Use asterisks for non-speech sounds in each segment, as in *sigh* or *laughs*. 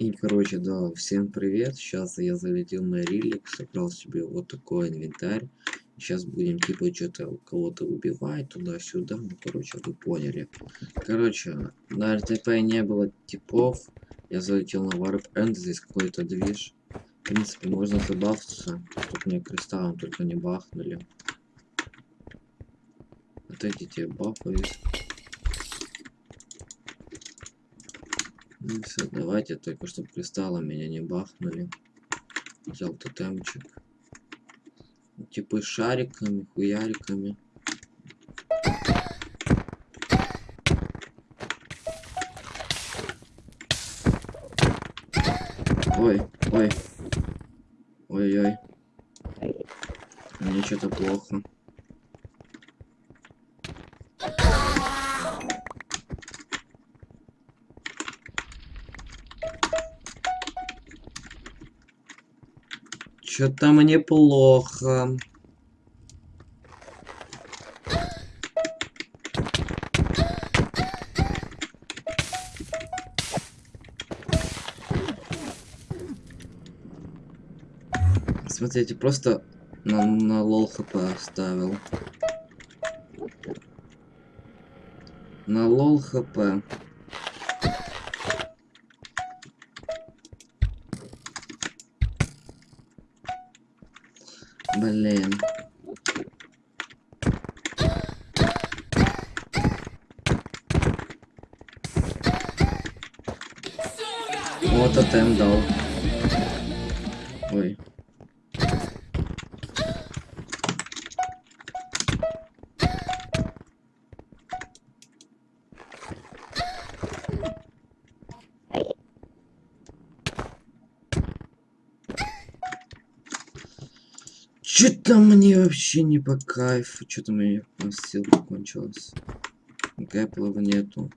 И, короче, да, всем привет. Сейчас я залетел на релик, собрал себе вот такой инвентарь. Сейчас будем, типа, что-то кого-то убивать туда-сюда. Ну, короче, вы поняли. Короче, на РТП не было типов. Я залетел на Warp End, здесь какой-то движ. В принципе, можно забавиться, чтобы мне кристаллом только не бахнули. Вот эти те бафают. Ну все, давайте только чтобы кристаллом меня не бахнули. Взял тотемчик. Типа шариками, хуяриками. Ой, ой. Ой-ой. Мне что-то плохо. Что-то мне плохо. Смотрите, просто на, на лол хп оставил. На лол хп. Блин. Вот тотем дал. Ой. Что-то мне вообще не по кайфу. Что-то у меня силка кончилась. Гэплова нету.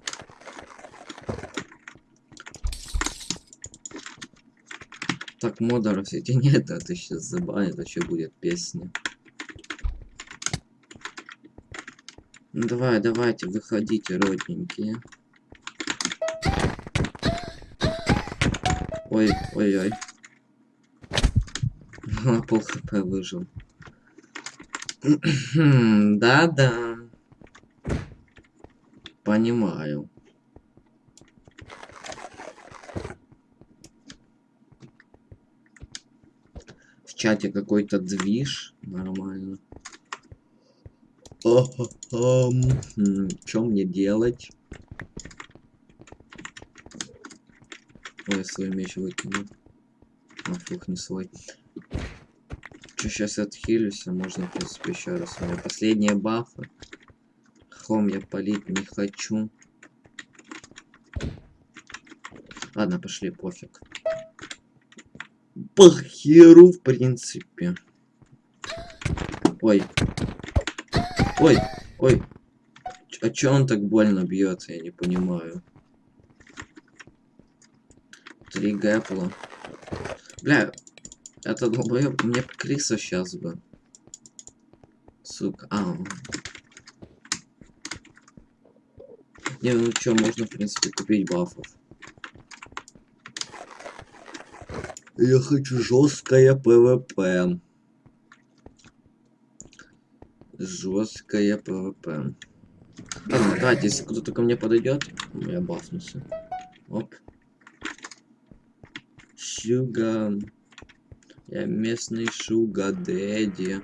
Так, модеров эти *laughs* нет, а ты сейчас забанит, а что будет песня. Ну давай, давайте, выходите, родненькие. Ой, ой, ой. На пол хп выжил. *clears throat* Да-да. Понимаю. В чате какой-то движ. Нормально. Что мне делать? Ой, свой меч выкинул. А, фух, не свой. Че, сейчас отхилюсь, а можно, в принципе, еще раз. У меня последние бафы. Хом я полить не хочу. Ладно, пошли, пофиг. По херу, в принципе. Ой. Ой, ой. А чё он так больно бьет, я не понимаю. Три гэпла. Бля, это долбоёб, мне крыса сейчас бы. Сука, а. Не, ну чё, можно, в принципе, купить бафов. Я хочу жесткое PvP. Жесткое PvP. Ладно, давайте, если кто-то ко мне подойдет, я бафнулся. Оп. Sugar. Я местный sugar daddy.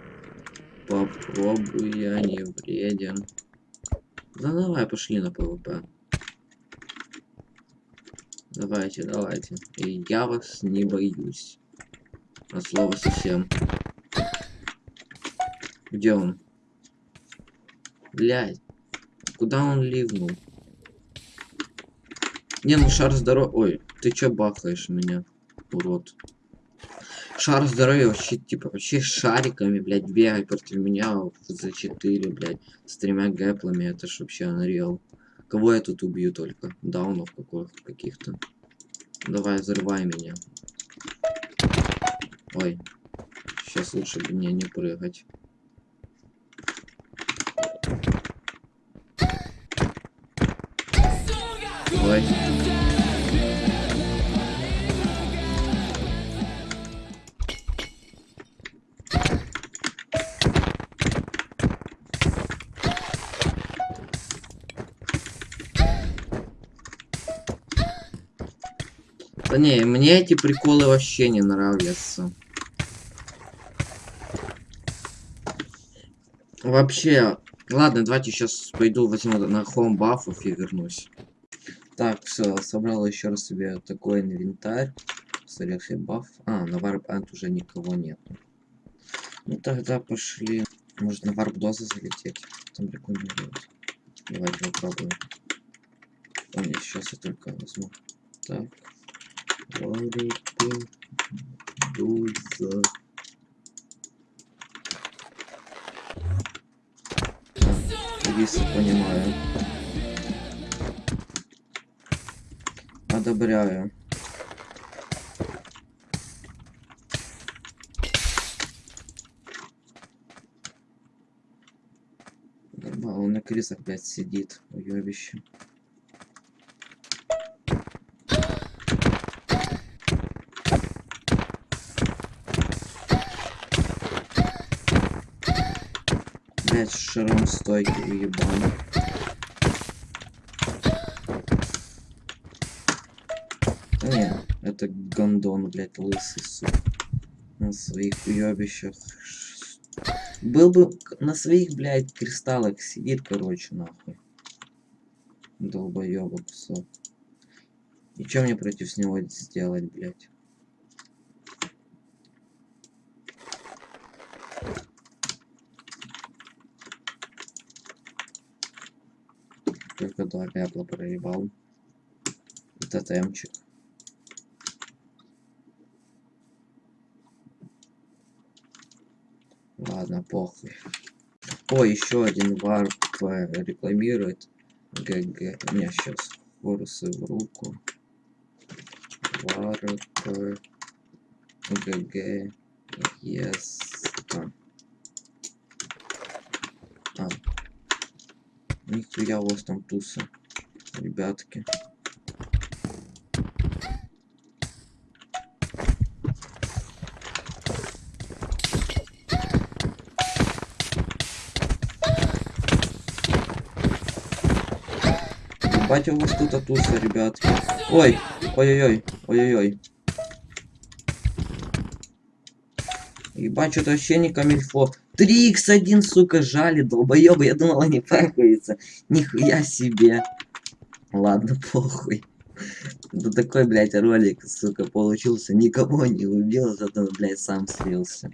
Попробуй, я не вреден. Да давай, пошли на PvP. Давайте, давайте. И я вас не боюсь. От слова совсем. Где он? Блядь. Куда он ливнул? Не, ну шар здоров... Ой, ты чё бахаешь меня, урод? Шар здоровья вообще, типа, вообще шариками, блядь, бегать против меня за 4, блядь, с тремя гэплами, это ж вообще unreal. Кого я тут убью только? Даунов каких-то. Давай, взрывай меня. Ой. Сейчас лучше бы мне не прыгать. Ой. Да не, мне эти приколы вообще не нравятся. Вообще, ладно, давайте сейчас пойду возьму на home бафов и вернусь. Так, все, собрал еще раз себе такой инвентарь. Селекция баф. А, на warp уже никого нет. Ну тогда пошли. Может на warp дозы залететь. Там прикольно будет. Давайте попробуем. О, сейчас я только возьму. Так. Варп доза. Если понимаю. Одобряю. Нормально, он на крысах, блядь, сидит, уебище. Блять, шаром стойки уебаный. Не, это гондон, блядь, лысый, сука. На своих уебищах. Был бы на своих, блядь, кристаллах сидит, короче, нахуй. Долбоёба кусок. И что мне против него сделать, блядь? Только два пепла проебал. Тотемчик. Ладно, похуй. О, еще один warp рекламирует. GG. Не, сейчас. Хорусы в руку. Warp. GG. Yes. А. а. Нихуя у вас там туса. Ребятки. Ебать у вас тут атуса, ребятки. Ой, ой-ой-ой, ой-ой-ой. Ебать, что-то вообще не камильфо. 3х1, сука, жали, долбоёбы. Я думал, они пахаются. Нихуя себе. Ладно, похуй. Да такой, блядь, ролик, сука, получился. Никого не убил, зато, блядь, сам слился.